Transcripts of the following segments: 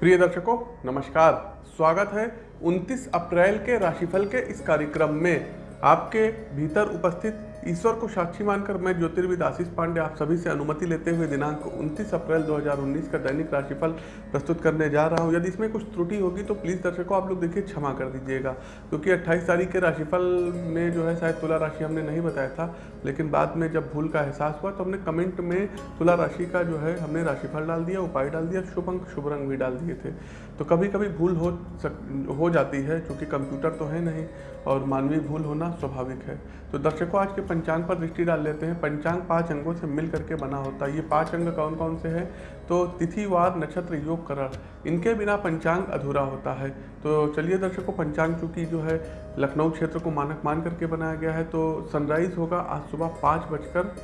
प्रिय दर्शकों, नमस्कार। स्वागत है 29 अप्रैल के राशिफल के इस कार्यक्रम में। आपके भीतर उपस्थित ईश्वर को साक्षी मानकर मैं ज्योतिर्विद आशीष पांडे आप सभी से अनुमति लेते हुए दिनांक 29 अप्रैल 2019 का दैनिक राशिफल प्रस्तुत करने जा रहा हूँ। यदि इसमें कुछ त्रुटि होगी तो प्लीज़ दर्शकों, आप लोग देखिए, क्षमा कर दीजिएगा। क्योंकि 28 तारीख के राशिफल में जो है, शायद तुला राशि हमने नहीं बताया था, लेकिन बाद में जब भूल का एहसास हुआ तो हमने कमेंट में तुला राशि का जो है, हमने राशिफल डाल दिया, उपाय डाल दिया, शुभ अंक, शुभ रंग भी डाल दिए थे। तो कभी कभी भूल हो सक, हो जाती है, क्योंकि कंप्यूटर तो है नहीं और मानवीय भूल होना स्वाभाविक है। तो दर्शकों, आज के पंचांग पर दृष्टि डाल लेते हैं। पंचांग पाँच अंगों से मिल करके बना होता है। ये पाँच अंग कौन कौन से हैं? तो तिथिवार, नक्षत्र, योग, करण। इनके बिना पंचांग अधूरा होता है। तो चलिए दर्शकों, पंचांग चूँकि जो है लखनऊ क्षेत्र को मानक मान करके बनाया गया है तो सनराइज होगा आज सुबह पाँच बजकर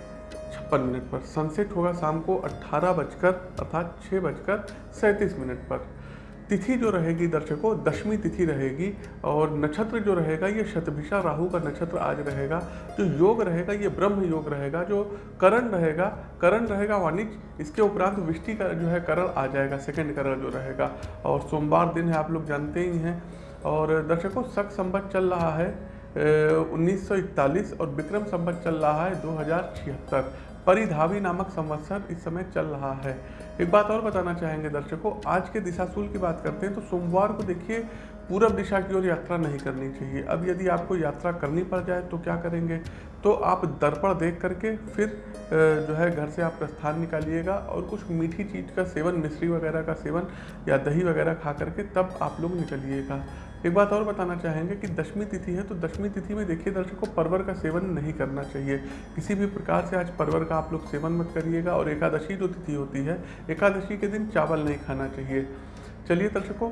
छप्पन मिनट पर। सनसेट होगा शाम को अट्ठारह बजकर अर्थात छः बजकर सैंतीस मिनट पर। तिथि जो रहेगी दर्शकों, दशमी तिथि रहेगी और नक्षत्र जो रहेगा, ये शतभिषा राहु का नक्षत्र आज रहेगा। जो योग रहेगा, ये ब्रह्म योग रहेगा, जो करण रहेगा करण रहेगा वाणिज्य इसके उपरांत विष्टि का जो है करण आ जाएगा सेकंड करण जो रहेगा। और सोमवार दिन है, आप लोग जानते ही हैं। और दर्शकों सख संबत चल रहा है उन्नीस सौ इकतालीस और विक्रम संबत चल रहा है, दो हज़ार छिहत्तर। परिधावी नामक संवत्सर इस समय चल रहा है। एक बात और बताना चाहेंगे दर्शकों, आज के दिशाशूल की बात करते हैं तो सोमवार को देखिए पूरब दिशा की ओर यात्रा नहीं करनी चाहिए। अब यदि आपको यात्रा करनी पड़ जाए तो क्या करेंगे? तो आप दर्पण देख करके फिर जो है घर से आप प्रस्थान निकालिएगा और कुछ मीठी चीज़ का सेवन, मिश्री वगैरह का सेवन या दही वगैरह खा करके तब आप लोग निकलिएगा। एक बात और बताना चाहेंगे कि दशमी तिथि है तो दशमी तिथि में देखिए दर्शकों, परवर का सेवन नहीं करना चाहिए। किसी भी प्रकार से आज परवर का आप लोग सेवन मत करिएगा और एकादशी जो तिथि होती है, एकादशी के दिन चावल नहीं खाना चाहिए। चलिए दर्शकों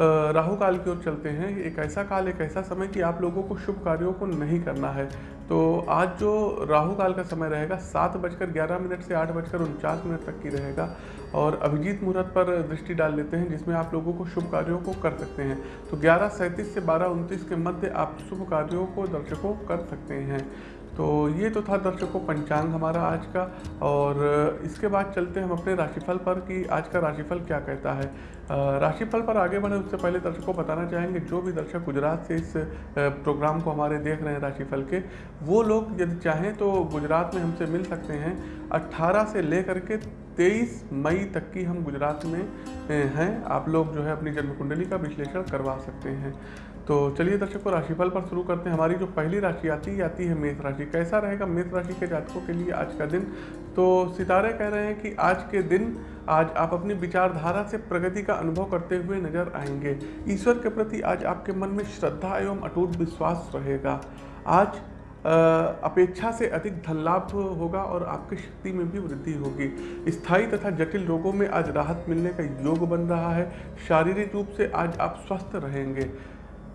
राहु काल की ओर चलते हैं। एक ऐसा काल, एक ऐसा समय कि आप लोगों को शुभ कार्यों को नहीं करना है। तो आज जो राहु काल का समय रहेगा, सात बजकर ग्यारह मिनट से आठ बजकर उनचास मिनट तक की रहेगा। और अभिजीत मुहूर्त पर दृष्टि डाल लेते हैं, जिसमें आप लोगों को शुभ कार्यों को कर सकते हैं। तो ग्यारह सैंतीस से बारह उनतीस के मध्य आप शुभ कार्यों को दर्शकों कर सकते हैं। तो ये तो था दर्शकों पंचांग हमारा आज का। और इसके बाद चलते हैं हम अपने राशिफल पर कि आज का राशिफल क्या कहता है। राशिफल पर आगे बढ़े, उससे पहले दर्शकों बताना चाहेंगे, जो भी दर्शक गुजरात से इस प्रोग्राम को हमारे देख रहे हैं राशिफल के, वो लोग यदि चाहें तो गुजरात में हमसे मिल सकते हैं। 18 से लेकर के 23 मई तक की हम गुजरात में हैं। आप लोग जो है अपनी जन्म कुंडली का विश्लेषण करवा सकते हैं। तो चलिए दर्शकों, राशिफल पर शुरू करते हैं। हमारी जो पहली राशि आती आती है मेष राशि। कैसा रहेगा मेष राशि के जातकों के लिए आज का दिन? तो सितारे कह रहे हैं कि आज के दिन, आज आप अपनी विचारधारा से प्रगति का अनुभव करते हुए नज़र आएँगे। ईश्वर के प्रति आज आपके मन में श्रद्धा एवं अटूट विश्वास रहेगा। आज अपेक्षा से अधिक धन लाभ होगा और आपकी शक्ति में भी वृद्धि होगी। स्थायी तथा जटिल रोगों में आज राहत मिलने का योग बन रहा है। शारीरिक रूप से आज आप स्वस्थ रहेंगे।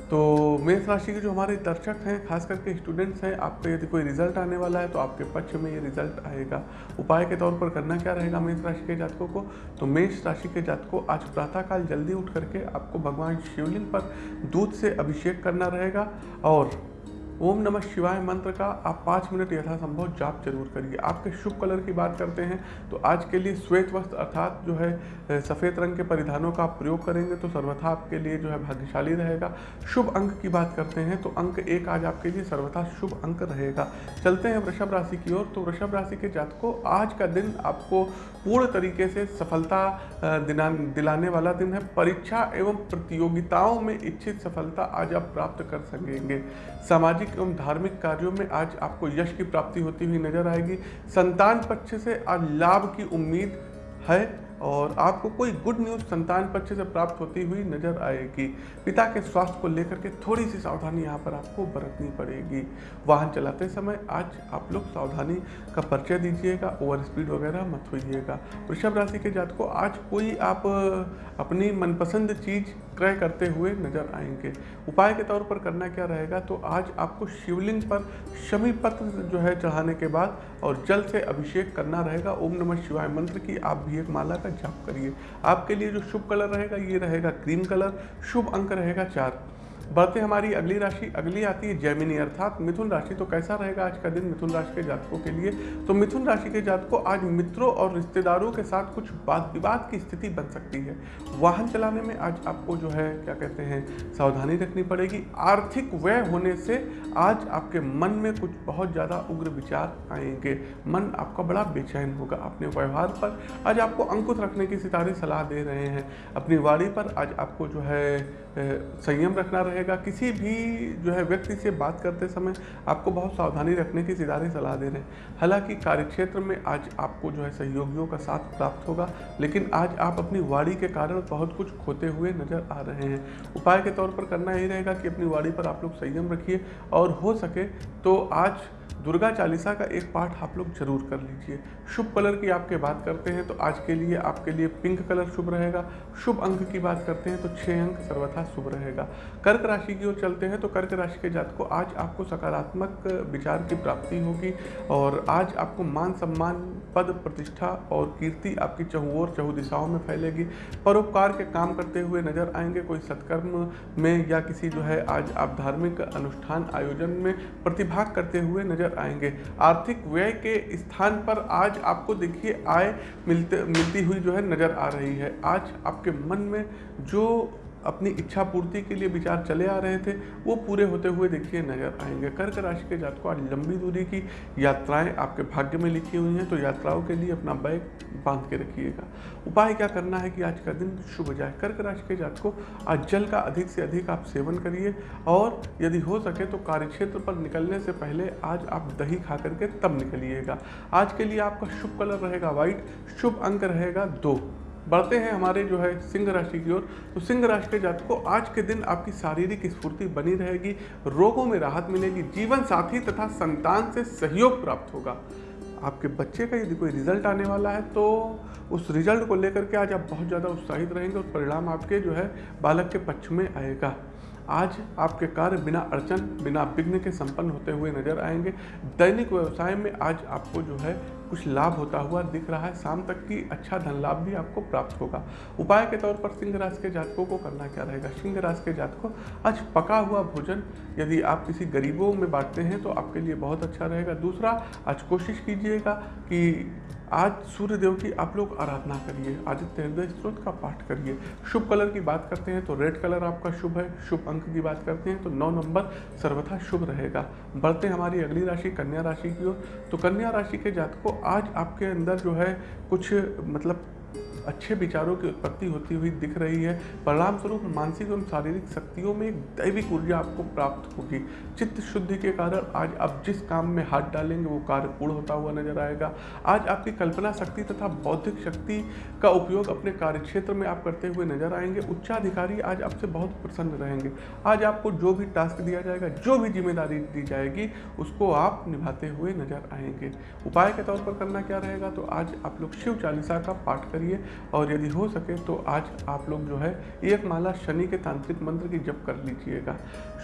तो मेष राशि के जो हमारे दर्शक हैं, खास करके स्टूडेंट्स हैं, आपका यदि कोई रिज़ल्ट आने वाला है तो आपके पक्ष में ये रिज़ल्ट आएगा। उपाय के तौर पर करना क्या रहेगा मेष राशि के जातकों को? तो मेष राशि के जातकों, आज प्रातःकाल जल्दी उठ करके आपको भगवान शिवलिंग पर दूध से अभिषेक करना रहेगा और ओम नमः शिवाय मंत्र का आप पाँच मिनट यथासंभव जाप ज़रूर करिए। आपके शुभ कलर की बात करते हैं तो आज के लिए श्वेत वस्त्र अर्थात जो है सफ़ेद रंग के परिधानों का आप प्रयोग करेंगे तो सर्वथा आपके लिए जो है भाग्यशाली रहेगा। शुभ अंक की बात करते हैं तो अंक एक आज आपके लिए सर्वथा शुभ अंक रहेगा। चलते हैं वृषभ राशि की ओर तो वृषभ राशि के जातकों, आज का दिन आपको पूर्ण तरीके से सफलता दिलाने वाला दिन है। परीक्षा एवं प्रतियोगिताओं में इच्छित सफलता आज आप प्राप्त कर सकेंगे। सामाजिक एवं धार्मिक कार्यों में आज आपको यश की प्राप्ति होती हुई नज़र आएगी। संतान पक्ष से आज लाभ की उम्मीद है और आपको कोई गुड न्यूज़ संतान पक्ष से प्राप्त होती हुई नज़र आएगी। पिता के स्वास्थ्य को लेकर के थोड़ी सी सावधानी यहाँ पर आपको बरतनी पड़ेगी। वाहन चलाते समय आज आप लोग सावधानी का परिचय दीजिएगा ओवर स्पीड वगैरह मत होइएगा। वृषभ राशि के जात को आज कोई आप अपनी मनपसंद चीज़ क्रय करते हुए नज़र आएँगे। उपाय के तौर पर करना क्या रहेगा? तो आज आपको शिवलिंग पर शमी पत्र जो है चढ़ाने के बाद और जल से अभिषेक करना रहेगा। ओम नमः शिवाय मंत्र की आप भी एक माला का जाप करिए। आपके लिए जो शुभ कलर रहेगा, ये रहेगा क्रीम कलर। शुभ अंक रहेगा चार। बढ़ते हमारी अगली राशि अगली आती है, जैमिनी अर्थात मिथुन राशि। तो कैसा रहेगा आज का दिन मिथुन राशि के जातकों के लिए? तो मिथुन राशि के जातकों, आज मित्रों और रिश्तेदारों के साथ कुछ वाद विवाद की स्थिति बन सकती है। वाहन चलाने में आज आपको जो है, क्या कहते हैं, सावधानी रखनी पड़ेगी। आर्थिक व्यय होने से आज आपके मन में कुछ बहुत ज़्यादा उग्र विचार आएँगे। मन आपका बड़ा बेचैन होगा अपने व्यवहार पर। आज आपको अंकुश रखने की सितारे सलाह दे रहे हैं। अपनी वाड़ी पर आज आपको जो है संयम रखना रहेगा किसी भी जो है व्यक्ति से बात करते समय आपको बहुत सावधानी रखने की सितारे सलाह दे रहे हैं। हालाँकि कार्यक्षेत्र में आज आपको जो है सहयोगियों का साथ प्राप्त होगा, लेकिन आज आप अपनी वाड़ी के कारण बहुत कुछ खोते हुए नज़र आ रहे हैं। उपाय के तौर पर करना यही रहेगा कि अपनी वाड़ी पर आप लोग संयम रखिए और हो सके तो आज दुर्गा चालीसा का एक पाठ आप लोग ज़रूर कर लीजिए। शुभ कलर की आपके बात करते हैं तो आज के लिए आपके लिए पिंक कलर शुभ रहेगा। शुभ अंक की बात करते हैं तो छः अंक सर्वथा शुभ रहेगा। कर्क राशि की ओर चलते हैं तो कर्क राशि के जात को आज आपको सकारात्मक विचार की प्राप्ति होगी और आज आपको मान सम्मान, पद प्रतिष्ठा और कीर्ति आपकी चहुओर चहु दिशाओं में फैलेगी। परोपकार के काम करते हुए नज़र आएँगे, कोई सत्कर्म में या किसी जो है आज आप धार्मिक अनुष्ठान आयोजन में प्रतिभाग करते हुए नज़र नज़र आएँगे। आर्थिक व्यय के स्थान पर आज आपको देखिए आय मिलते, मिलती हुई जो है नज़र आ रही है। आज आपके मन में जो अपनी इच्छा पूर्ति के लिए विचार चले आ रहे थे, वो पूरे होते हुए देखिए नज़र आएँगे। कर्क राशि के जात को आज लंबी दूरी की यात्राएँ आपके भाग्य में लिखी हुई हैं तो यात्राओं के लिए अपना बैग बाँध के रखिएगा। उपाय क्या करना है कि आज का दिन शुभ जाए? कर्क राशि के जात को आज जल का अधिक से अधिक आप सेवन करिए, और यदि हो सके तो कार्यक्षेत्र पर निकलने से पहले आज आप दही खा करके तब निकलिएगा। आज के लिए आपका शुभ कलर रहेगा व्हाइट, शुभ अंक रहेगा दो। बढ़ते हैं हमारे जो है सिंह राशि की ओर। तो सिंह राशि के जातक को आज के दिन आपकी शारीरिक स्फूर्ति बनी रहेगी, रोगों में राहत मिलेगी, जीवन साथी तथा संतान से सहयोग प्राप्त होगा। आपके बच्चे का यदि कोई रिज़ल्ट आने वाला है तो उस रिज़ल्ट को लेकर के आज आप बहुत ज़्यादा उत्साहित रहेंगे और परिणाम आपके जो है बालक के पक्ष में आएगा। आज आपके कार्य बिना अड़चन, बिना विघ्न के संपन्न होते हुए नज़र आएँगे। दैनिक व्यवसाय में आज आपको जो है कुछ लाभ होता हुआ दिख रहा है। शाम तक की अच्छा धन लाभ भी आपको प्राप्त होगा। उपाय के तौर पर सिंह राशि के जातकों को करना क्या रहेगा? सिंह राशि के जातकों, आज पका हुआ भोजन, यदि आप किसी गरीबों में बांटते हैं तो आपके लिए बहुत अच्छा रहेगा। दूसरा, आज कोशिश कीजिएगा कि आज सूर्य देव की आप लोग आराधना करिए, आदित्य हृदय स्त्रोत का पाठ करिए। शुभ कलर की बात करते हैं तो रेड कलर आपका शुभ है, शुभ अंक की बात करते हैं तो नौ नंबर सर्वथा शुभ रहेगा। बढ़ते हमारी अगली राशि, कन्या राशि की ओर। तो कन्या राशि के जातकों, आज आपके अंदर जो है कुछ मतलब अच्छे विचारों की उत्पत्ति होती हुई दिख रही है। परिणाम स्वरूप मानसिक एवं शारीरिक शक्तियों में एक दैविक ऊर्जा आपको प्राप्त होगी। चित्त शुद्धि के कारण आज आप जिस काम में हाथ डालेंगे, वो कार्य पूर्ण होता हुआ नज़र आएगा। आज आपकी कल्पना शक्ति तथा बौद्धिक शक्ति का उपयोग अपने कार्य क्षेत्र में आप करते हुए नज़र आएँगे। उच्चाधिकारी आज आपसे बहुत प्रसन्न रहेंगे। आज आपको जो भी टास्क दिया जाएगा, जो भी ज़िम्मेदारी दी जाएगी, उसको आप निभाते हुए नज़र आएँगे। उपाय के तौर पर करना क्या रहेगा तो आज आप लोग शिव चालीसा का पाठ करिए। और यदि हो सके तो आज आप लोग जो है एक माला शनि के तांत्रिक मंत्र की जप कर लीजिएगा।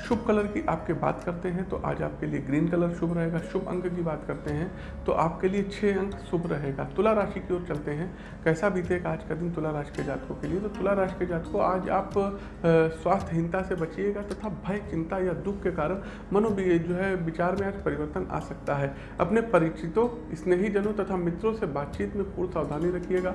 शुभ कलर की आपके बात करते हैं तो आज आपके लिए ग्रीन कलर शुभ रहेगा, शुभ अंक की बात करते हैं तो आपके लिए छः अंक शुभ रहेगा। तुला राशि की ओर चलते हैं। कैसा बीतेगा आज का दिन तुला राशि के जातकों के लिए? तो तुला राशि के जातकों, आज आप स्वास्थ्यहीनता से बचिएगा तथा भय, चिंता या दुख के कारण मनो जो है विचार में आज परिवर्तन आ सकता है। अपने परिचितों, स्नेहीजनों तथा मित्रों से बातचीत में पूर्ण सावधानी रखिएगा।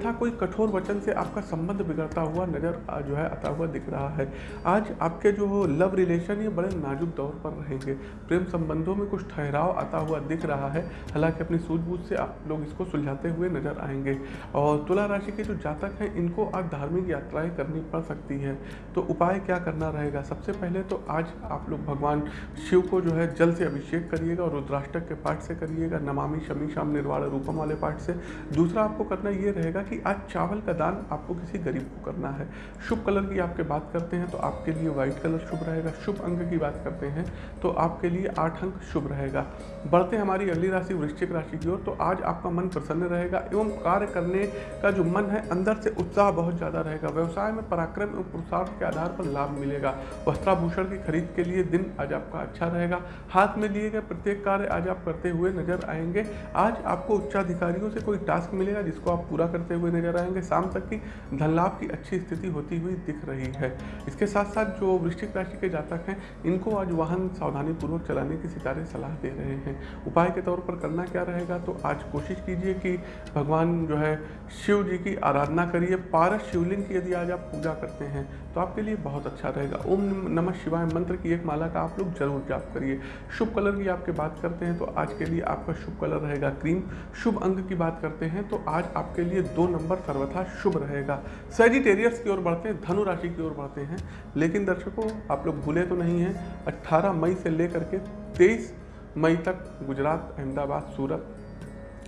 अन्यथा कोई कठोर वचन से आपका संबंध बिगड़ता हुआ नज़र जो है, आता हुआ दिख रहा है। आज आपके जो लव रिलेशन ये बड़े नाजुक दौर पर रहेंगे। प्रेम संबंधों में कुछ ठहराव आता हुआ दिख रहा है। हालाँकि अपनी सूझबूझ से आप लोग इसको सुलझाते हुए नज़र आएँगे। और तुला राशि के जो जातक हैं, इनको आज धार्मिक यात्राएँ करनी पड़ सकती हैं। तो उपाय क्या करना रहेगा? सबसे पहले तो आज आप लोग भगवान शिव को जो है, जल से अभिषेक करिएगा और रुद्राष्टक के पाठ से करिएगा। नमामि शमी शाम निर्वाण रूपम वाले पाठ से। दूसरा आपको करना ये रहेगा कि आज चावल का दान आपको किसी गरीब को करना है। शुभ कलर की आपके बात करते हैं तो आपके लिए व्हाइट कलर शुभ रहेगा। शुभ अंक की बात करते हैं तो आपके लिए आठ अंक शुभ रहेगा। बढ़ते हमारी अगली राशि, वृश्चिक राशि की ओर तो आज आपका मन प्रसन्न रहेगा एवं कार्य करने का जो मन है, अंदर से उत्साह बहुत ज़्यादा रहेगा। व्यवसाय में पराक्रम एवं पुरुषार्थ के आधार पर लाभ मिलेगा। वस्त्राभूषण की खरीद के लिए दिन आज आपका अच्छा रहेगा। हाथ में लिए गए प्रत्येक कार्य आज आप करते हुए नज़र आएँगे। आज आपको उच्चाधिकारियों से कोई टास्क मिलेगा जिसको आप पूरा करते हुए नज़र आएँगे। शाम तक की धन लाभ की अच्छी स्थिति होती हुई दिख रही है। इसके साथ साथ जो वृश्चिक राशि के जातक हैं, इनको आज वाहन सावधानी पूर्वक चलाने की सितारे सलाह दे रहे हैं। उपाय के तौर पर करना क्या रहेगा तो आज कोशिश कीजिए कि भगवान जो है, शिव जी की आराधना करिए। पारस शिवलिंग की यदि आज आप पूजा करते हैं तो आपके लिए बहुत अच्छा रहेगा। ओम नमः शिवाय मंत्र की एक माला का आप लोग ज़रूर जाप करिए। शुभ कलर की आपके बात करते हैं तो आज के लिए आपका शुभ कलर रहेगा क्रीम। शुभ अंग की बात करते हैं तो आज आपके लिए दो नंबर सर्वथा शुभ रहेगा। सेजिटेरियस की ओर बढ़ते हैं, धनु राशि की ओर बढ़ते हैं। लेकिन दर्शकों, आप लोग भूले तो नहीं हैं 18 मई से लेकर के 23 मई तक गुजरात, अहमदाबाद, सूरत,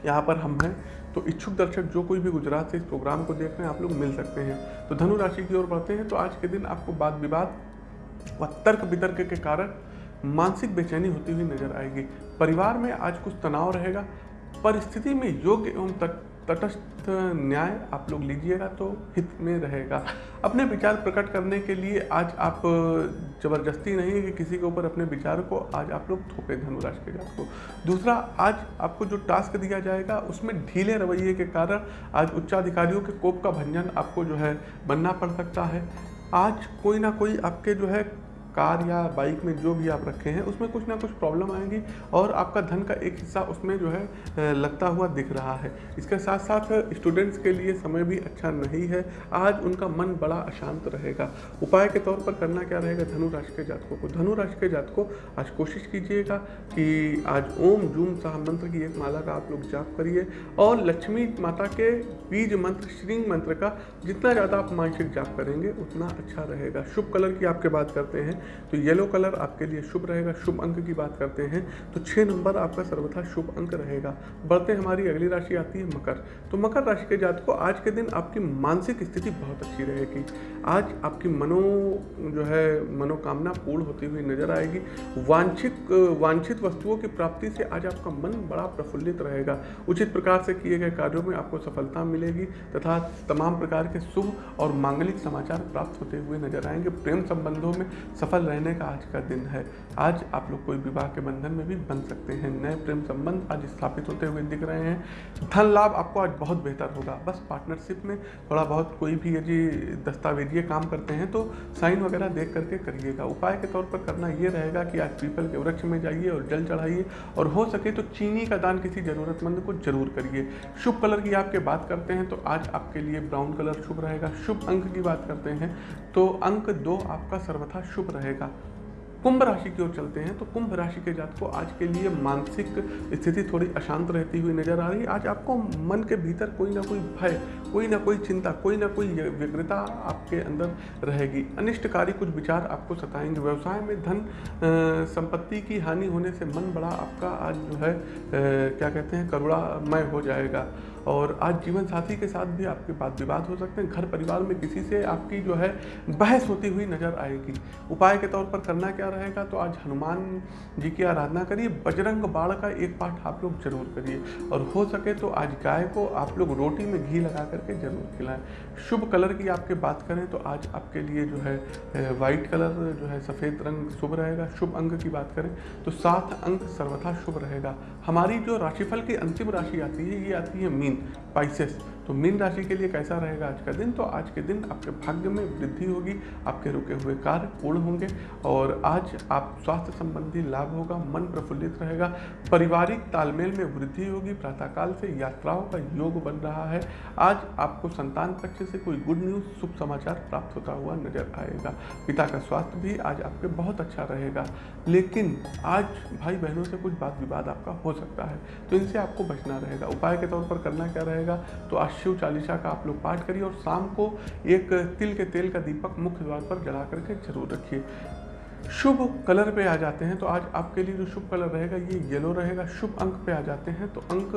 यहाँ पर हम हैं। तो इच्छुक दर्शक जो कोई भी गुजरात से इस प्रोग्राम को देख रहे हैं, आप लोग मिल सकते हैं। तो धनु राशि की ओर बढ़ते हैं। तो आज के दिन आपको वाद विवाद व तर्क वितर्क के कारण मानसिक बेचैनी होती हुई नज़र आएगी। परिवार में आज कुछ तनाव रहेगा। परिस्थिति में योग्य एवं तटस्थ न्याय आप लोग लीजिएगा तो हित में रहेगा। अपने विचार प्रकट करने के लिए आज आप ज़बरदस्ती नहीं है कि किसी के ऊपर अपने विचार को आज आप लोग थोपे धनुराज के जात को। दूसरा, आज आपको जो टास्क दिया जाएगा, उसमें ढीले रवैये के कारण आज उच्चाधिकारियों के कोप का भंजन आपको जो है बनना पड़ सकता है। आज कोई ना कोई आपके जो है कार या बाइक में जो भी आप रखे हैं, उसमें कुछ ना कुछ प्रॉब्लम आएँगी और आपका धन का एक हिस्सा उसमें जो है लगता हुआ दिख रहा है। इसके साथ साथ स्टूडेंट्स के लिए समय भी अच्छा नहीं है। आज उनका मन बड़ा अशांत रहेगा। उपाय के तौर पर करना क्या रहेगा धनु राशि के जातकों को? धनु राशि के जातकों, आज कोशिश कीजिएगा कि आज ओम जूम शाह मंत्र की एक माला का आप लोग जाप करिए और लक्ष्मी माता के बीज मंत्र, श्रींग मंत्र का जितना ज़्यादा आप मानसिक जाप करेंगे, उतना अच्छा रहेगा। शुभ कलर की आपके बात करते हैं। तो येलो कलर आपके लिए शुभ रहेगा। शुभ अंक की बात करते हैं तो छः नंबर आपका सर्वथा शुभ अंक रहेगा। बढ़ते हमारी अगली राशि आती है मकर। तो मकर राशि के जात को आज के दिन आपकी मानसिक स्थिति बहुत अच्छी रहेगी। आज आपकी मनो, जो है, मनोकामना पूर्ण होती हुई नज़र आएगी। वांछित वांछित वस्तुओं की प्राप्ति से आज आपका मन बड़ा प्रफुल्लित रहेगा। उचित प्रकार से किए गए कार्यों में आपको सफलता मिलेगी तथा तमाम प्रकार के शुभ और मांगलिक समाचार प्राप्त होते हुए नज़र आएँगे। प्रेम संबंधों में सफल सफल रहने का आज का दिन है। आज आप लोग कोई विवाह के बंधन में भी बन सकते हैं। नए प्रेम संबंध आज स्थापित होते हुए दिख रहे हैं। धन लाभ आपको आज बहुत बेहतर होगा। बस पार्टनरशिप में थोड़ा बहुत कोई भी यदि दस्तावेजीय काम करते हैं तो साइन वगैरह देख करके करिएगा। उपाय के तौर पर करना ये रहेगा कि आज पीपल के वृक्ष में जाइए और जल चढ़ाइए और हो सके तो चीनी का दान किसी ज़रूरतमंद को ज़रूर करिए। शुभ कलर की आपके बात करते हैं तो आज आपके लिए ब्राउन कलर शुभ रहेगा। शुभ अंक की बात करते हैं तो अंक दो आपका सर्वथा शुभ रहेगा। रहेगा। कुंभ राशि की ओर चलते हैं तो कुंभ राशि के जात को आज के लिए मानसिक स्थिति थोड़ी अशांत रहती हुई नज़र आ रही है। आज आपको मन के भीतर कोई ना कोई भय, कोई ना कोई चिंता, कोई ना कोई व्यग्रता आपके अंदर रहेगी। अनिष्टकारी कुछ विचार आपको सताएँगे। व्यवसाय में धन संपत्ति की हानि होने से मन बड़ा आपका आज जो है क्या कहते हैं, करुणामय हो जाएगा। और आज जीवन साथी के साथ भी आपके बात विवाद हो सकते हैं। घर परिवार में किसी से आपकी जो है बहस होती हुई नज़र आएगी। उपाय के तौर पर करना क्या रहेगा? तो आज हनुमान जी की आराधना करिए। बजरंग बाण का एक पाठ आप लोग ज़रूर करिए। और हो सके तो आज गाय को आप लोग रोटी में घी लगा करके ज़रूर खिलाएँ। शुभ कलर की आपके बात करें तो आज आपके लिए जो है वाइट कलर जो है सफ़ेद रंग शुभ रहेगा। शुभ अंक की बात करें तो सात अंक सर्वथा शुभ रहेगा। हमारी जो राशिफल की अंतिम राशि आती है, ये आती है मीन। países तो मीन राशि के लिए कैसा रहेगा आज का दिन? तो आज के दिन आपके भाग्य में वृद्धि होगी, आपके रुके हुए कार्य पूर्ण होंगे और आज आप स्वास्थ्य संबंधी लाभ होगा मन प्रफुल्लित रहेगा। पारिवारिक तालमेल में वृद्धि होगी, प्रातःकाल से यात्राओं का योग बन रहा है। आज आपको संतान पक्ष से कोई गुड न्यूज़ शुभ समाचार प्राप्त होता हुआ नज़र आएगा। पिता का स्वास्थ्य भी आज आपके बहुत अच्छा रहेगा। लेकिन आज भाई बहनों से कुछ बात विवाद आपका हो सकता है तो इनसे आपको बचना रहेगा। उपाय के तौर पर करना क्या रहेगा? तो आज शिव चालीसा का आप लोग पाठ करिए और शाम को एक तिल के तेल का दीपक मुख्य द्वार पर जला करके ज़रूर रखिए। शुभ कलर पे आ जाते हैं तो आज आपके लिए जो शुभ कलर रहेगा ये येलो रहेगा। शुभ अंक पे आ जाते हैं तो अंक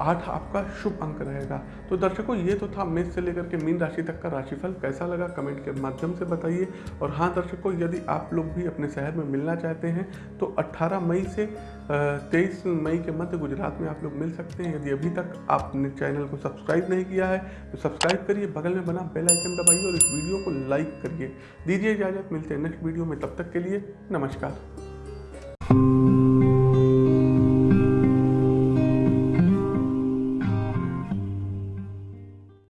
आठ आपका शुभ अंक रहेगा। तो दर्शकों, ये तो था मेष से लेकर के मीन राशि तक का राशिफल। कैसा लगा कमेंट के माध्यम से बताइए। और हाँ दर्शकों, यदि आप लोग भी अपने शहर में मिलना चाहते हैं तो अट्ठारह मई से तेईस मई के मध्य गुजरात में आप लोग मिल सकते हैं। यदि अभी तक आपने चैनल को सब्सक्राइब नहीं किया है तो सब्सक्राइब करिए, बगल में बना बेल आइकन दबाइए और इस वीडियो को लाइक करिए। दीजिए इजाज़त, मिलते हैं नेक्स्ट वीडियो में, तब तक के लिए नमस्कार।